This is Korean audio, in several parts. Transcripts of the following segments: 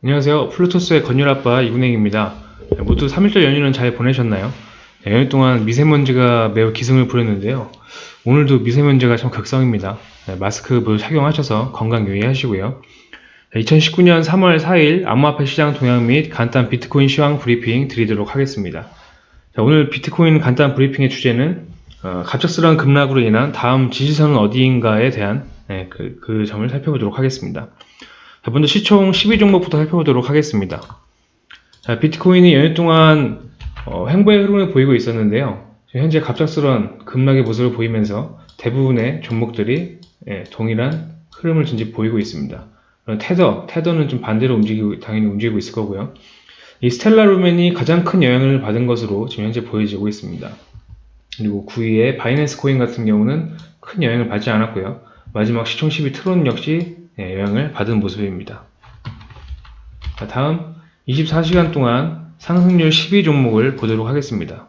안녕하세요. 플루토스의 건율아빠 이군행입니다. 모두 3일절 연휴는 잘 보내셨나요? 네, 연휴 동안 미세먼지가 매우 기승을 부렸는데요. 오늘도 미세먼지가 참 극성입니다. 네, 마스크 모두 착용하셔서 건강 유의하시고요. 2019년 3월 4일 암호화폐 시장 동향 및 간단 비트코인 시황 브리핑 드리도록 하겠습니다. 자, 오늘 비트코인 간단 브리핑의 주제는 어, 갑작스러운 급락으로 인한 다음 지지선은 어디인가에 대한 네, 그, 그 점을 살펴보도록 하겠습니다. 자, 먼저 시총 12종목부터 살펴보도록 하겠습니다. 자, 비트코인이 연휴 동안 어, 횡보의 흐름을 보이고 있었는데요. 현재 갑작스러운 급락의 모습을 보이면서 대부분의 종목들이 예, 동일한 흐름을 진지 보이고 있습니다. 테더, 테더는 좀 반대로 움직이고, 당연히 움직이고 있을 거고요. 이 스텔라 루멘이 가장 큰 영향을 받은 것으로 지금 현재 보여지고 있습니다. 그리고 9위의 바이낸스 코인 같은 경우는 큰 영향을 받지 않았고요. 마지막 시총 10위 트론 역시 네, 영향을 받은 모습입니다. 자, 다음 24시간 동안 상승률 12 종목을 보도록 하겠습니다.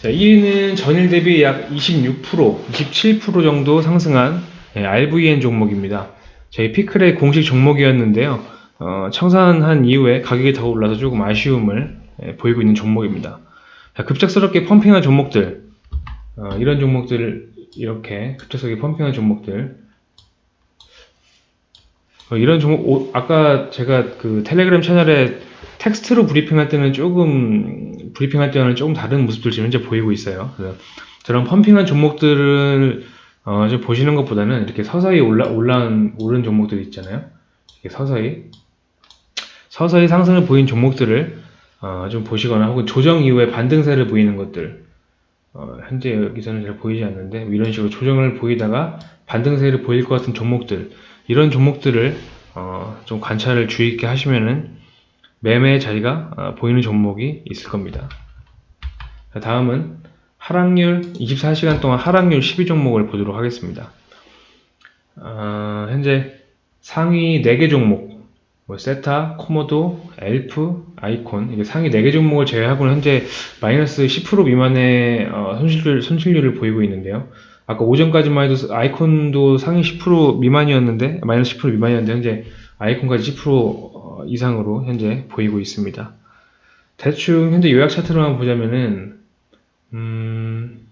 자, 1위는 전일 대비 약 26%, 27% 정도 상승한 네, RVN 종목입니다. 저희 피클의 공식 종목이었는데요. 어, 청산한 이후에 가격이 더 올라서 조금 아쉬움을 네, 보이고 있는 종목입니다. 자, 급작스럽게 펌핑한 종목들, 어, 이런 종목들 이렇게 급작스럽게 펌핑한 종목들 어, 이런 종목, 아까 제가 그 텔레그램 채널에 텍스트로 브리핑할 때는 조금, 브리핑할 때는 조금 다른 모습들 지금 현재 보이고 있어요. 그래서 저런 펌핑한 종목들을, 어, 좀 보시는 것보다는 이렇게 서서히 올라, 올라온, 오른 종목들 있잖아요. 이렇게 서서히, 서서히 상승을 보인 종목들을, 어, 좀 보시거나 혹은 조정 이후에 반등세를 보이는 것들, 어, 현재 여기서는 잘 보이지 않는데, 뭐 이런 식으로 조정을 보이다가 반등세를 보일 것 같은 종목들, 이런 종목들을 어, 좀 관찰을 주의 있게 하시면은 매매 자리가 어, 보이는 종목이 있을 겁니다. 다음은 하락률 24시간 동안 하락률 12종목을 보도록 하겠습니다. 어, 현재 상위 4개 종목 뭐 세타, 코모도, 엘프, 아이콘 이게 상위 4개 종목을 제외하고는 현재 마이너스 10% 미만의 어, 손실률, 손실률을 보이고 있는데요. 아까 오전까지만 해도 아이콘도 상위 10% 미만이었는데 마이너스 10% 미만이었는데 현재 아이콘까지 10% 어, 이상으로 현재 보이고 있습니다. 대충 현재 요약 차트로만 보자면은 음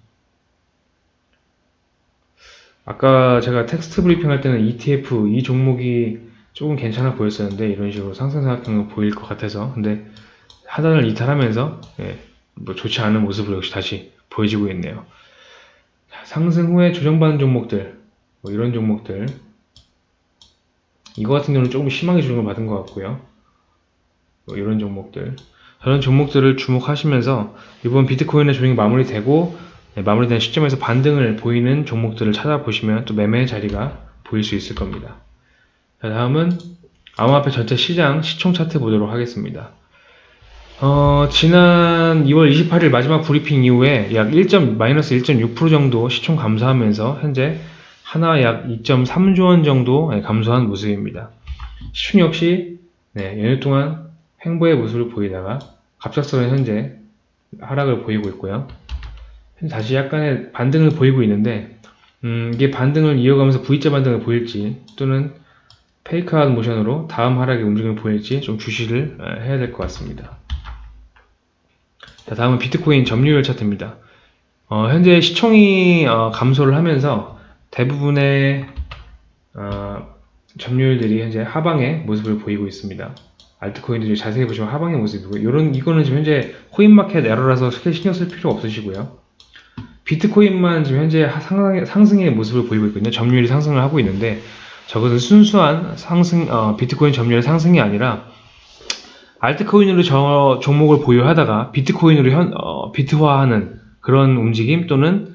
아까 제가 텍스트 브리핑 할 때는 ETF 이 종목이 조금 괜찮아 보였었는데 이런 식으로 상승사각형을 보일 것 같아서 근데 하단을 이탈하면서 예, 뭐 좋지 않은 모습으로 역시 다시 보여지고 있네요. 상승 후에 조정받는 종목들 뭐 이런 종목들. 이거 같은 경우는 조금 심하게 조정을 받은 것 같고요. 뭐 이런 종목들. 저런 종목들을 주목하시면서 이번 비트코인의 조정이 마무리되고 네, 마무리된 시점에서 반등을 보이는 종목들을 찾아보시면 또 매매 자리가 보일 수 있을 겁니다. 자, 다음은 암호화폐 전체 시장 시총 차트 보도록 하겠습니다 어, 지난 2월 28일 마지막 브리핑 이후에 약 1. 마이너스 1.6% 정도 시총 감소하면서 현재 하나 약 2.3조 원 정도 예, 감소한 모습입니다. 시총 역시 네, 연휴 동안 횡보의 모습을 보이다가 갑작스러운 현재 하락을 보이고 있고요. 다시 약간의 반등을 보이고 있는데 음, 이게 반등을 이어가면서 V자 반등을 보일지 또는 페이크아웃 모션으로 다음 하락의 움직임을 보일지 좀 주시를 예, 해야 될 것 같습니다. 자, 다음은 비트코인 점유율 차트입니다. 어, 현재 시총이 어, 감소를 하면서 대부분의 어, 점유율들이 현재 하방의 모습을 보이고 있습니다. 알트코인들이 자세히 보시면 하방의 모습이고 이런 이거는 지금 현재 코인마켓 에러라서 크게 신경 쓸 필요 없으시고요. 비트코인만 지금 현재 상승의, 상승의 모습을 보이고 있거든요. 점유율이 상승을 하고 있는데 저것은 순수한 상승 어, 비트코인 점유율 상승이 아니라 알트코인으로 저 종목을 보유하다가 비트코인으로 현, 어, 비트화하는 그런 움직임 또는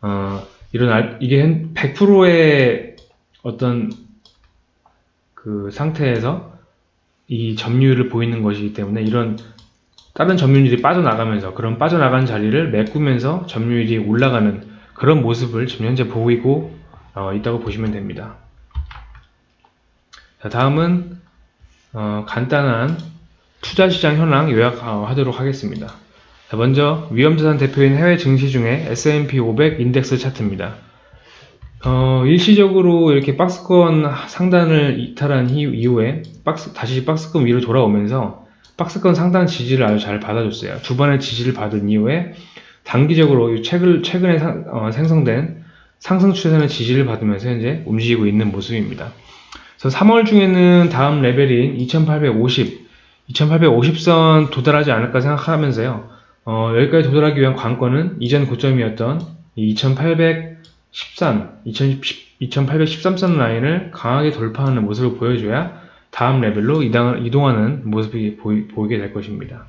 어, 이런 알, 이게 100%의 어떤 그 상태에서 이 점유율을 보이는 것이기 때문에 이런 다른 점유율이 빠져나가면서 그런 빠져나간 자리를 메꾸면서 점유율이 올라가는 그런 모습을 지금 현재 보이고 어, 있다고 보시면 됩니다. 자, 다음은 어, 간단한 투자시장 현황 요약하도록 하겠습니다. 먼저 위험자산 대표인 해외 증시 중에 S&P 500 인덱스 차트입니다. 어, 일시적으로 이렇게 박스권 상단을 이탈한 이- 이후에 박스, 다시 박스권 위로 돌아오면서 박스권 상단 지지를 아주 잘 받아줬어요. 두 번의 지지를 받은 이후에 단기적으로 이 최근, 최근에 상- 어, 생성된 상승 추세는 지지를 받으면서 현재 움직이고 있는 모습입니다. 그래서 3월 중에는 다음 레벨인 2850, 2850선 도달하지 않을까 생각하면서요. 어, 여기까지 도달하기 위한 관건은 이전 고점이었던 이 2813, 2010, 2813선 라인을 강하게 돌파하는 모습을 보여줘야 다음 레벨로 이동하는 모습이 보이, 보이 게 될 것입니다.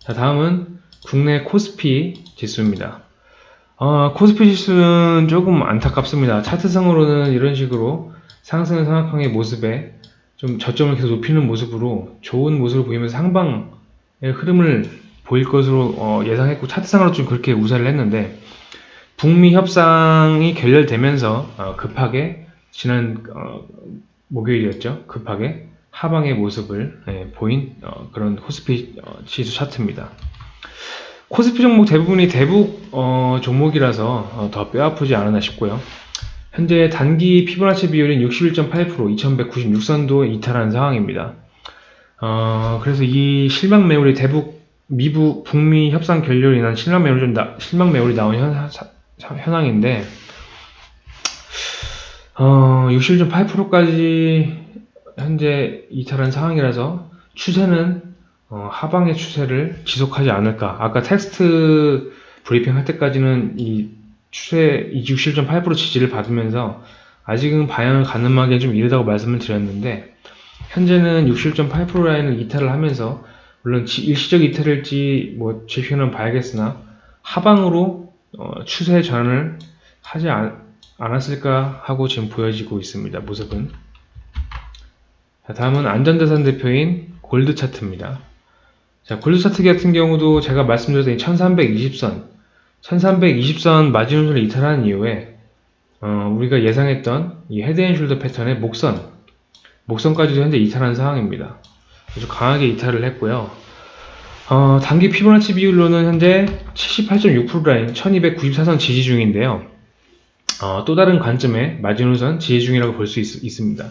자, 다음은 국내 코스피 지수입니다. 어, 코스피 지수는 조금 안타깝습니다. 차트상으로는 이런 식으로 상승 상하강의 모습에 좀 저점을 계속 높이는 모습으로 좋은 모습을 보이면서 상방의 흐름을 보일 것으로 어, 예상했고 차트상으로 좀 그렇게 우세를 했는데 북미 협상이 결렬되면서 어, 급하게 지난 어, 목요일이었죠. 급하게 하방의 모습을 예, 보인 어, 그런 코스피 어, 지수 차트입니다. 코스피 종목 대부분이 대북 어, 종목이라서 어, 더 뼈아프지 않았나 싶고요. 현재 단기 피보나치 비율인 61.8% 2196선도 이탈한 상황입니다. 어, 그래서 이 실망 매물이 대북 미부 북미 협상 결렬로 인한 실망 매물이 좀 나, 실망 매물이 나온 현, 현황인데 어, 61.8%까지 현재 이탈한 상황이라서 추세는 어, 하방의 추세를 지속하지 않을까. 아까 텍스트 브리핑 할 때까지는 이 추세 67.8% 지지를 받으면서 아직은 방향을 가늠하기에 좀 이르다고 말씀을 드렸는데 현재는 67.8% 라인을 이탈을 하면서 물론 지- 일시적 이탈일지 뭐 지표는 봐야겠으나 하방으로 어, 추세 전환을 하지 않, 않았을까 하고 지금 보여지고 있습니다. 모습은. 자, 다음은 안전자산 대표인 골드 차트입니다. 자, 골드 차트 같은 경우도 제가 말씀드렸던 이 1320선, 1320선 마지노선을 이탈한 이후에 어, 우리가 예상했던 이 head and shoulder 패턴의 목선, 목선까지도 현재 이탈한 상황입니다. 아주 강하게 이탈을 했고요. 어, 단기 피보나치 비율로는 현재 78.6% 라인 1294선 지지 중인데요. 어, 또 다른 관점에 마지노선 지지 중이라고 볼 수 있습니다.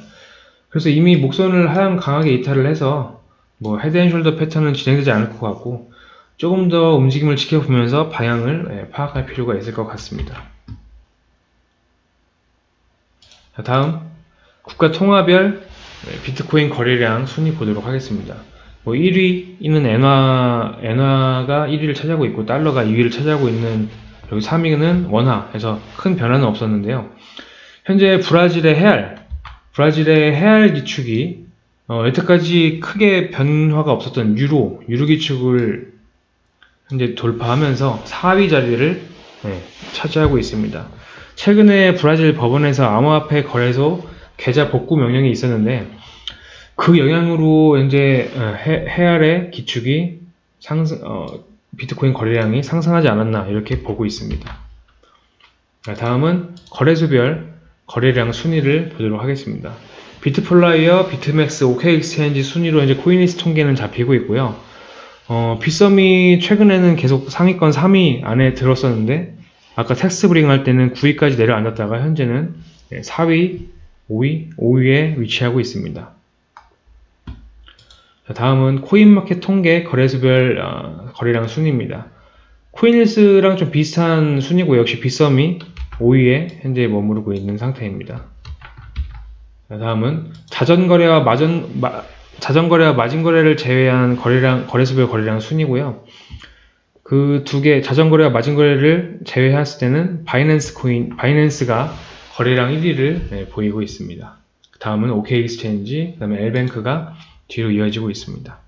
그래서 이미 목선을 하향 강하게 이탈을 해서 뭐 head and shoulder 패턴은 진행되지 않을 것 같고 조금 더 움직임을 지켜보면서 방향을 예, 파악할 필요가 있을 것 같습니다. 자, 다음 국가 통화별 예, 비트코인 거래량 순위 보도록 하겠습니다. 뭐 1위는 엔화, 엔화가 1위를 차지하고 있고 달러가 2위를 차지하고 있는 여기 3위는 원화에서 큰 변화는 없었는데요. 현재 브라질의 헤알, 브라질의 헤알 기축이 어, 여태까지 크게 변화가 없었던 유로, 유로 기축을 현재 돌파하면서 4위 자리를 네, 차지하고 있습니다. 최근에 브라질 법원에서 암호화폐 거래소 계좌 복구 명령이 있었는데 그 영향으로 현재 어, 헤, 헤알의 기축이 상승, 어, 비트코인 거래량이 상승하지 않았나 이렇게 보고 있습니다. 자, 다음은 거래소별 거래량 순위를 보도록 하겠습니다. 비트플라이어, 비트맥스, OK엑스체인지 순위로 이제 코인리스 통계는 잡히고 있고요. 어, 빗썸이 최근에는 계속 상위권 3위 안에 들었었는데 아까 텍스트 브리핑 할 때는 9위까지 내려앉았다가 현재는 4위, 5위, 5위에 위치하고 있습니다. 자, 다음은 코인마켓 통계 거래소별 어, 거래량 순위입니다. 코인리스랑 좀 비슷한 순위고 역시 빗썸이 5위에 현재 머무르고 있는 상태입니다. 자, 다음은 자전거래와 마전, 마, 자전거래와 마진거래를 제외한 거래량, 거래소별 거래량 순이고요. 그 두 개, 자전거래와 마진거래를 제외했을 때는 바이낸스 코인, 바이낸스가 거래량 1위를 네, 보이고 있습니다. 다음은 OK엑스체인지, 그 다음에 엘뱅크가 뒤로 이어지고 있습니다.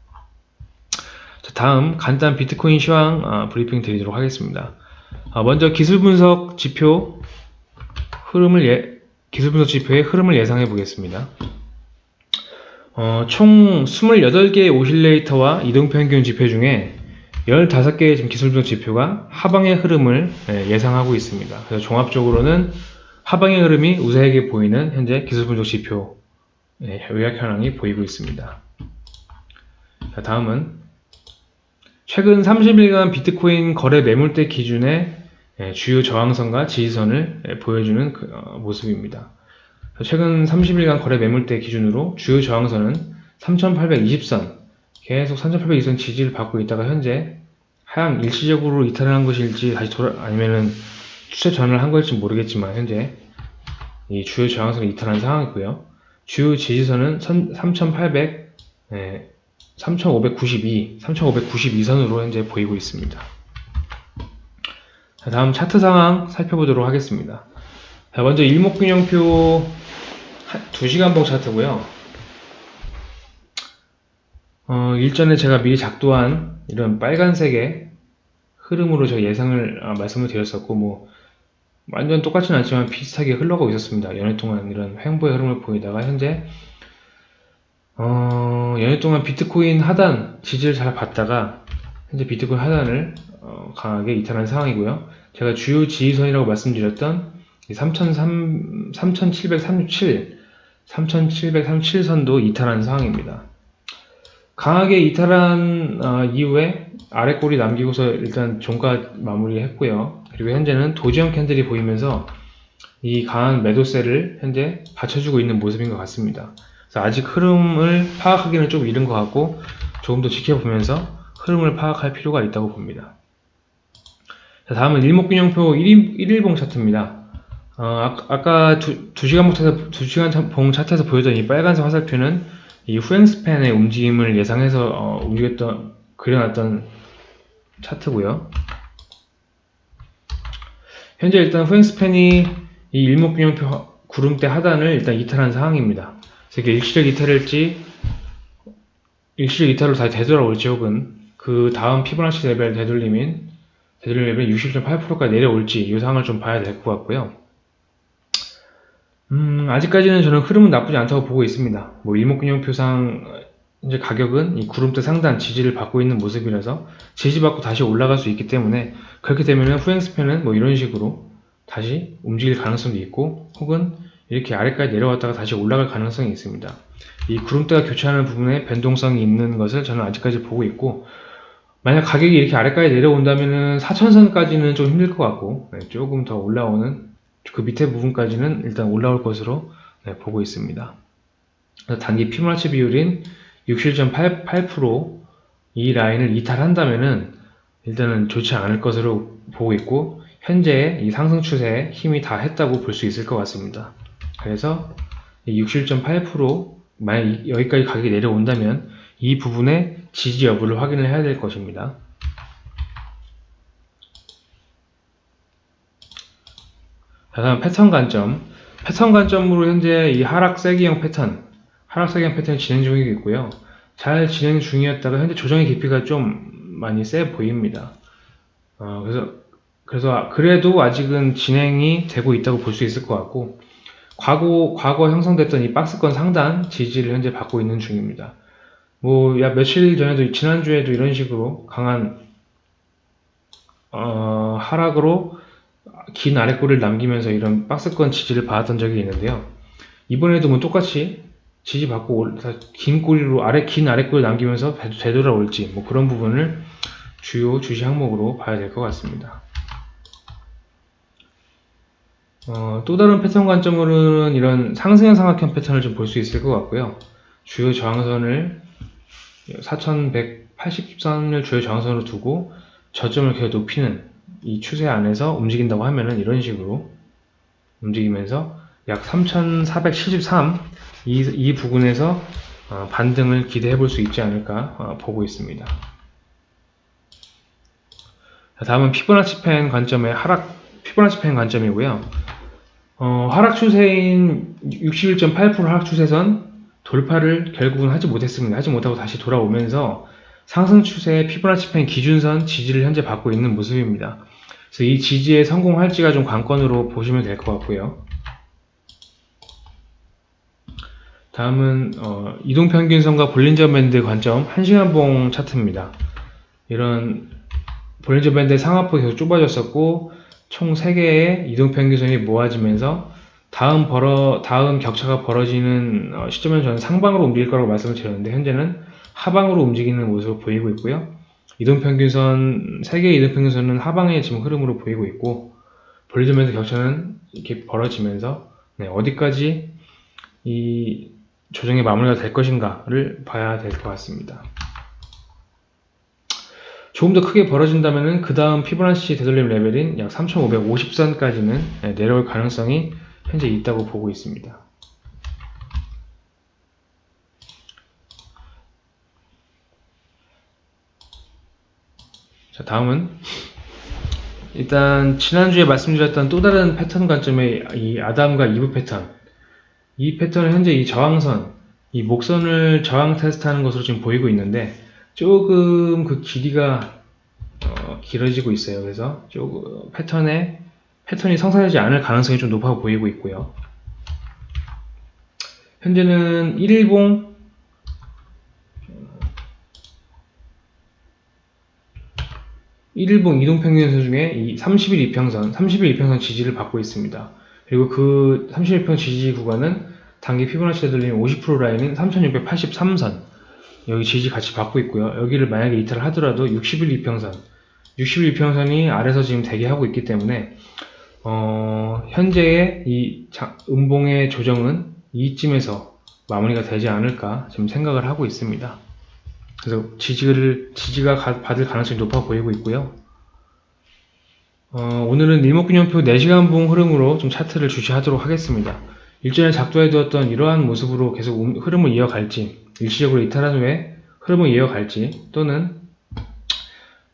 자, 다음 간단 비트코인 시황 어, 브리핑 드리도록 하겠습니다. 어, 먼저 기술 분석 지표 흐름을 예, 기술 분석 지표의 흐름을 예상해 보겠습니다. 어, 총 28개의 오실레이터와 이동평균 지표 중에 15개의 지금 기술 분석 지표가 하방의 흐름을 예, 예상하고 있습니다. 그래서 종합적으로는 하방의 흐름이 우세하게 보이는 현재 기술 분석 지표 예, 요약 현황이 보이고 있습니다. 자, 다음은 최근 30일간 비트코인 거래 매물대 기준의 예, 주요 저항선과 지지선을 예, 보여주는 그, 어, 모습입니다. 최근 30일간 거래 매물대 기준으로 주요 저항선은 3820선, 계속 3820선 지지를 받고 있다가 현재 하향 일시적으로 이탈을 한 것일지 다시 돌아 아니면은 추세 전환을 한 것일지 모르겠지만 현재 이 주요 저항선을 이탈한 상황이고요. 주요 지지선은 3800, 예, 3592, 3592선으로 현재 보이고 있습니다. 자, 다음 차트 상황 살펴보도록 하겠습니다. 자, 먼저 일목균형표 2시간봉 차트고요. 어, 일전에 제가 미리 작도한 이런 빨간색의 흐름으로 제가 예상을 아, 말씀을 드렸었고 뭐 완전 똑같지는 않지만 비슷하게 흘러가고 있었습니다. 연애 동안 이런 횡보의 흐름을 보이다가 현재 어, 연애 동안 비트코인 하단 지지를 잘 봤다가 현재 비트코인 하단을 어, 강하게 이탈한 상황이고요. 제가 주요 지지선이라고 말씀드렸던 3737, 3737선도 이탈한 상황입니다. 강하게 이탈한 어, 이후에 아래 꼬리 남기고서 일단 종가 마무리했고요. 그리고 현재는 도지형 캔들이 보이면서 이 강한 매도세를 현재 받쳐주고 있는 모습인 것 같습니다. 그래서 아직 흐름을 파악하기는 좀 이른 것 같고 조금 더 지켜보면서 흐름을 파악할 필요가 있다고 봅니다. 자, 다음은 일목균형표 1일, 1일봉 차트입니다. 어, 아, 까 두, 2시간 봉, 2시간 봉 차트에서 보여던 이 빨간색 화살표는 이 후행 스팬의 움직임을 예상해서 어, 움직였던 그려놨던 차트고요. 현재 일단 후행 span이 이 일목균형표 구름대 하단을 일단 이탈한 상황입니다. 그래서 이게 일시적 이탈일지 일시적 이탈로 다시 되돌아올지 혹은 그 다음 피보나치 레벨 되돌림인 되돌림 레벨 60.8%까지 내려올지 이 상황을 좀 봐야 될 것 같고요. 음, 아직까지는 저는 흐름은 나쁘지 않다고 보고 있습니다. 뭐 일목균형표상 이제 가격은 이 구름대 상단 지지를 받고 있는 모습이라서 지지받고 다시 올라갈 수 있기 때문에 그렇게 되면 후행 스팬은 뭐 이런 식으로 다시 움직일 가능성도 있고 혹은 이렇게 아래까지 내려왔다가 다시 올라갈 가능성이 있습니다. 이 구름대가 교차하는 부분에 변동성이 있는 것을 저는 아직까지 보고 있고 만약 가격이 이렇게 아래까지 내려온다면 은 4천선까지는 좀 힘들 것 같고 네, 조금 더 올라오는 그 밑에 부분까지는 일단 올라올 것으로 네, 보고 있습니다. 단기 피부나치 비율인 67.88%이 라인을 이탈한다면은 일단은 좋지 않을 것으로 보고 있고 현재 이 상승 추세에 힘이 다 했다고 볼 수 있을 것 같습니다. 그래서 67.8% 만약 여기까지 가격이 내려온다면 이 부분의 지지 여부를 확인을 해야 될 것입니다. 다음 패턴 관점. 패턴 관점으로 현재 이 하락 세기형 패턴, 하락 세기형 패턴이 진행 중이고 있고요. 잘 진행 중이었다가 현재 조정의 깊이가 좀 많이 세 보입니다. 어, 그래서 그래서 그래도 아직은 진행이 되고 있다고 볼 수 있을 것 같고 과거 과거 형성됐던 이 박스권 상단 지지를 현재 받고 있는 중입니다. 뭐, 야, 며칠 전에도, 지난주에도 이런 식으로 강한, 어, 하락으로 긴 아래꼬리를 남기면서 이런 박스권 지지를 받았던 적이 있는데요. 이번에도 뭐 똑같이 지지받고 긴 꼬리로 아래, 긴 아래꼬리를 남기면서 되돌아올지, 뭐 그런 부분을 주요 주시 항목으로 봐야 될 것 같습니다. 어, 또 다른 패턴 관점으로는 이런 상승형 삼각형 패턴을 좀 볼 수 있을 것 같고요. 주요 저항선을 4180선을 주요 저항선으로 두고 저점을 계속 높이는 이 추세 안에서 움직인다고 하면은 이런 식으로 움직이면서 약 3473, 이, 이 부분에서 어, 반등을 기대해 볼 수 있지 않을까 어, 보고 있습니다. 다음은 피보나치 펜 관점의 하락, 피보나치 펜 관점이고요. 어, 하락 추세인 61.8% 하락 추세선 돌파를 결국은 하지 못했습니다. 하지 못하고 다시 돌아오면서 상승 추세의 피보나치 펜 기준선 지지를 현재 받고 있는 모습입니다. 그래서 이 지지에 성공할지가 좀 관건으로 보시면 될 것 같고요. 다음은 어, 이동평균선과 볼린저 밴드 관점 1시간봉 차트입니다. 이런 볼린저 밴드 상하폭이 계속 좁아졌었고 총 3개의 이동평균선이 모아지면서 다음 벌어 다음 격차가 벌어지는 어, 시점에는 저는 상방으로 움직일 거라고 말씀을 드렸는데 현재는 하방으로 움직이는 모습을 보이고 있고요. 이동평균선, 세 개의 이동평균선은 하방의 지금 흐름으로 보이고 있고, Bollinger band 격차는 이렇게 벌어지면서, 네, 어디까지 이 조정의 마무리가 될 것인가를 봐야 될 것 같습니다. 조금 더 크게 벌어진다면 그 다음 피보나치 되돌림 레벨인 약 3550선까지는 내려올 가능성이 현재 있다고 보고 있습니다. 자, 다음은 일단 지난주에 말씀드렸던 또 다른 패턴 관점의 이 아담과 이브 패턴 이 패턴은 현재 이 저항선 이 목선을 저항 테스트하는 것으로 지금 보이고 있는데 조금 그 길이가 어, 길어지고 있어요. 그래서 조금 패턴에 패턴이 성사되지 않을 가능성이 좀 높아 보이고 있고요. 현재는 1일봉 일봉 이동평균선 중에 이 30일 이평선, 30일 이평선 지지를 받고 있습니다. 그리고 그 30일평 지지 구간은 단기 피보나치 되돌림 50% 라인인 3683선 여기 지지 같이 받고 있고요. 여기를 만약에 이탈을 하더라도 60일 이평선 60일 이평선이 아래서 지금 대기하고 있기 때문에 어, 현재의 이 자- 음봉의 조정은 이쯤에서 마무리가 되지 않을까 지금 생각을 하고 있습니다. 그래서 지지를 지지가 가- 받을 가능성이 높아 보이고 있고요. 어, 오늘은 일목균형표 4시간 봉 흐름으로 좀 차트를 주시하도록 하겠습니다. 일전에 작도해 두었던 이러한 모습으로 계속 음- 흐름을 이어갈지 일시적으로 이탈한 후에 흐름을 이어갈지 또는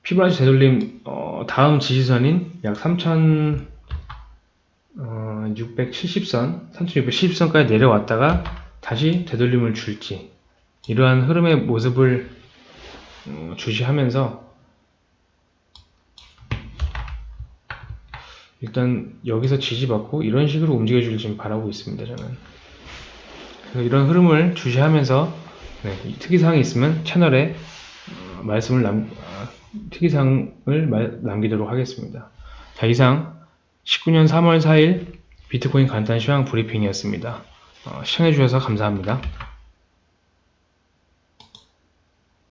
피보나치 되돌림 어, 다음 지지선인 약 3670선, 3670선까지 내려왔다가 다시 되돌림을 줄지 이러한 흐름의 모습을 어, 주시하면서 일단 여기서 지지받고 이런 식으로 움직여주길 지금 바라고 있습니다 저는. 이런 흐름을 주시하면서 네, 이 특이사항이 있으면 채널에 어, 말씀을 남, 아, 특이사항을 말- 남기도록 하겠습니다. 자 이상 19년 3월 4일 비트코인 간단 시황 브리핑이었습니다. 어, 시청해주셔서 감사합니다